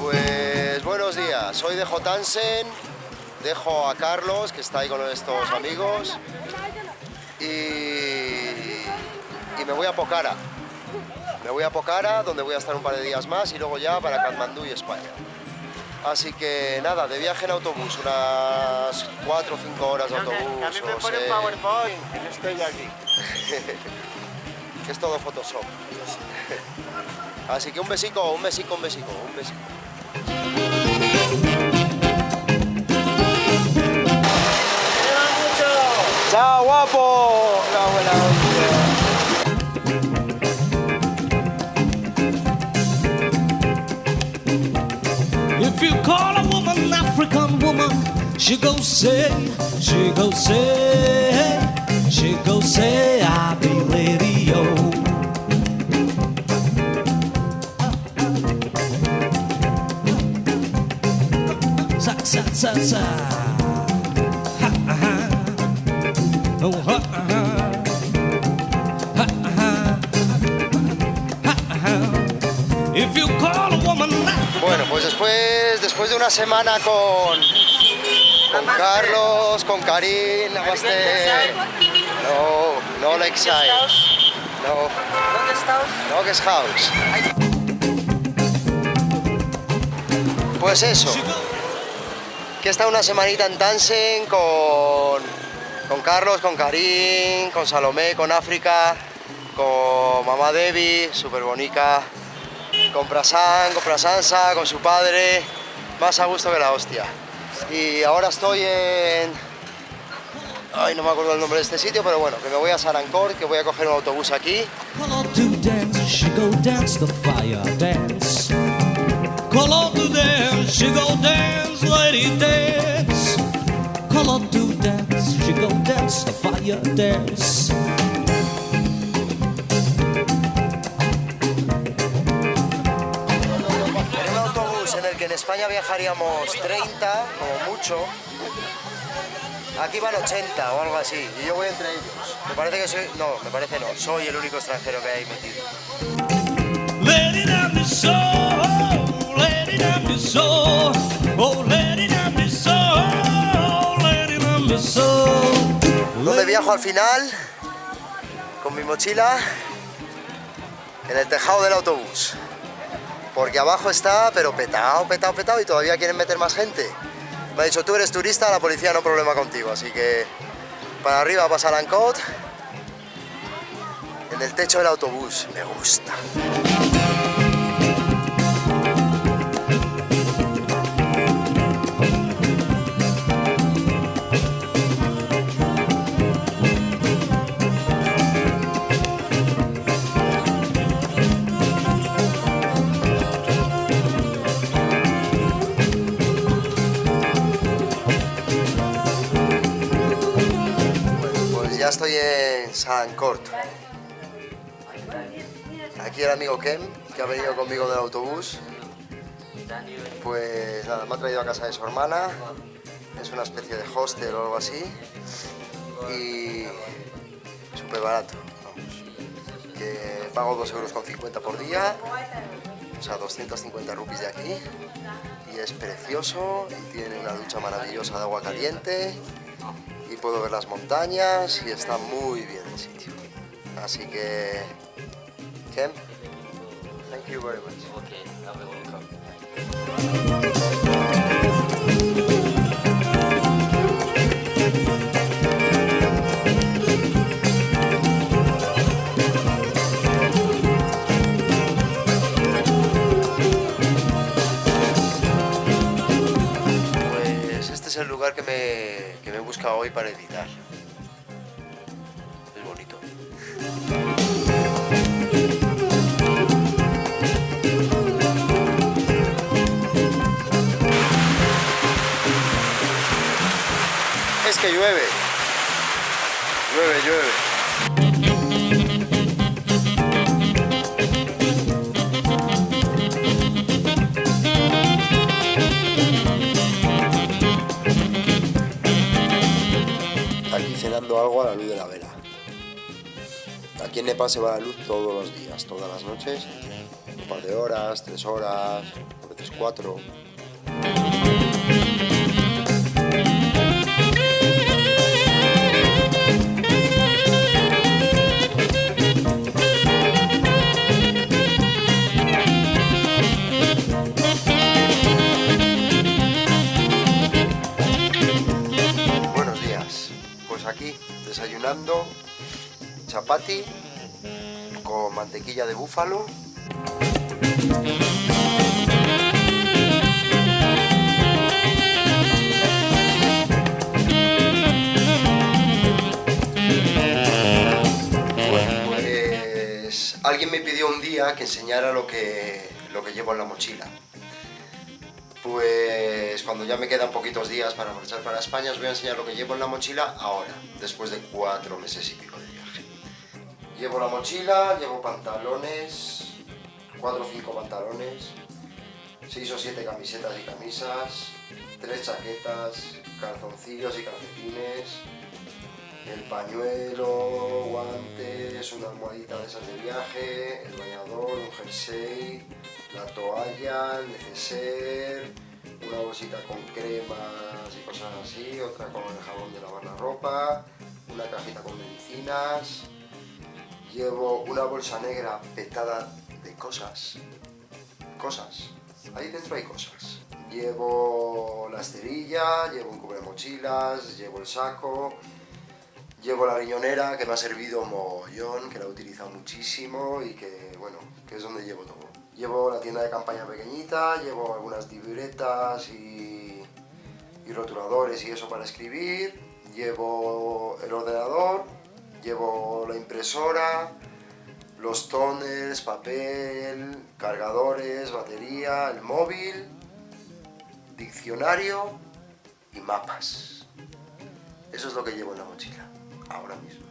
Pues buenos días, soy de Jotansen, dejo a Carlos que está ahí con estos amigos y, y me voy a Pokhara. Me voy a Pokhara donde voy a estar un par de días más y luego ya para Katmandú y España. Así que nada, de viaje en autobús, unas 4 o 5 horas de autobús. A mí me pone sé, PowerPoint y no estoy aquí. que es todo Photoshop. Así que un besico, un besico, un besico, un besico. If you call a woman African woman, she go say, she go say, she go say, I be lady yo. Sa sa sa sa. Bueno, pues después, después de una semana con, con Carlos, con Karim, Namaste. No, no Lakeside. No, ¿Dónde estás? no que es House. Pues eso, que estado una semanita en Tansen con, con Carlos, con Karim, con Salomé, con África, con Mamá Debbie, súper bonita, con Prasan, con Prasansa, con su padre, más a gusto que la hostia. Y ahora estoy en... Ay, no me acuerdo el nombre de este sitio, pero bueno, que me voy a Sarancor, que voy a coger un autobús aquí. Call on to go dance the fire dance. En un autobús en el que en España viajaríamos 30, como mucho, aquí van 80 o algo así, y yo voy entre ellos. Me parece que soy, no, me parece no, soy el único extranjero que hay metido. Let it down the soul, let it down the soul. Oh, let it down the soul, let it down the soul. ¿Dónde viajo al final? Con mi mochila en el tejado del autobús. Porque abajo está, pero petado, petado, petado y todavía quieren meter más gente. Me ha dicho, tú eres turista, la policía no problema contigo. Así que para arriba pasa Lancot. En el techo del autobús, me gusta. Ya estoy en Salancourt. Aquí el amigo Kem, que ha venido conmigo del autobús. Pues nada, me ha traído a casa de su hermana. Es una especie de hostel o algo así. Y súper barato. Que pago 2,50 euros con 50 por día. O sea, 250 rupias de aquí. Y es precioso. Y tiene una ducha maravillosa de agua caliente y puedo ver las montañas y está muy bien el sitio. Así que, Ken, thank you very much. Buscado hoy para editar. Es bonito. es que llueve. Llueve, llueve. Cenando algo a la luz de la vela. Aquí en Nepal se va la luz todos los días, todas las noches. Un par de horas, tres horas, a veces cuatro. Pues aquí, desayunando chapati con mantequilla de búfalo. Pues alguien me pidió un día que enseñara lo que, lo que llevo en la mochila. Pues cuando ya me quedan poquitos días para marchar para España os voy a enseñar lo que llevo en la mochila ahora, después de cuatro meses y pico de viaje. Llevo la mochila, llevo pantalones, cuatro o cinco pantalones, seis o siete camisetas y camisas, tres chaquetas, calzoncillos y calcetines, el pañuelo, guantes, una almohadita de esas de viaje, el bañador, un jersey, la toalla, el neceser, una bolsita con cremas y cosas así, otra con el jabón de lavar la ropa, una cajita con medicinas, llevo una bolsa negra petada de cosas, cosas, ahí dentro hay cosas. Llevo la esterilla, llevo un cubre mochilas, llevo el saco, Llevo la riñonera que me ha servido mogollón, que la he utilizado muchísimo y que, bueno, que es donde llevo todo. Llevo la tienda de campaña pequeñita, llevo algunas libretas y, y rotuladores y eso para escribir, llevo el ordenador, llevo la impresora, los toners, papel, cargadores, batería, el móvil, diccionario y mapas. Eso es lo que llevo en la mochila ahora mismo.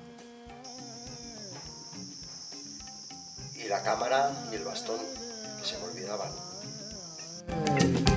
Y la cámara y el bastón, que se me olvidaban.